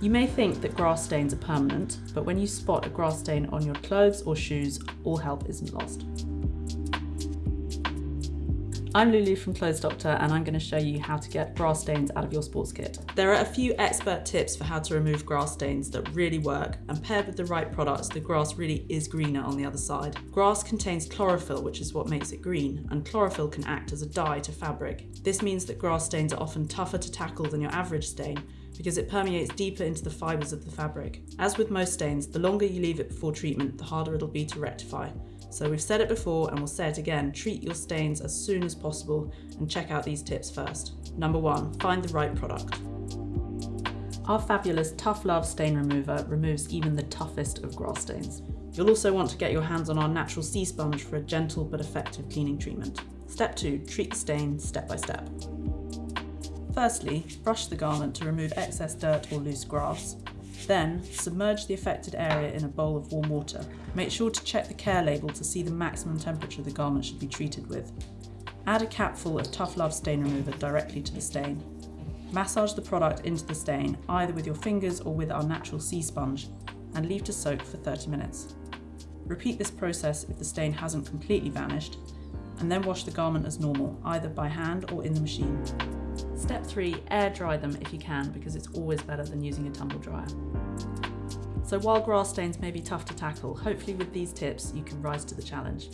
You may think that grass stains are permanent, but when you spot a grass stain on your clothes or shoes, all help isn't lost. I'm Lulu from Clothes Doctor and I'm going to show you how to get grass stains out of your sports kit. There are a few expert tips for how to remove grass stains that really work and paired with the right products the grass really is greener on the other side. Grass contains chlorophyll which is what makes it green and chlorophyll can act as a dye to fabric. This means that grass stains are often tougher to tackle than your average stain because it permeates deeper into the fibres of the fabric. As with most stains, the longer you leave it before treatment, the harder it'll be to rectify. So we've said it before and we'll say it again, treat your stains as soon as possible and check out these tips first. Number one, find the right product. Our fabulous Tough Love Stain Remover removes even the toughest of grass stains. You'll also want to get your hands on our natural sea sponge for a gentle but effective cleaning treatment. Step two, treat the stain step by step. Firstly, brush the garment to remove excess dirt or loose grass. Then, submerge the affected area in a bowl of warm water. Make sure to check the care label to see the maximum temperature the garment should be treated with. Add a capful of Tough Love stain remover directly to the stain. Massage the product into the stain, either with your fingers or with our natural sea sponge, and leave to soak for 30 minutes. Repeat this process if the stain hasn't completely vanished, and then wash the garment as normal, either by hand or in the machine. Step three, air dry them if you can, because it's always better than using a tumble dryer. So while grass stains may be tough to tackle, hopefully with these tips you can rise to the challenge.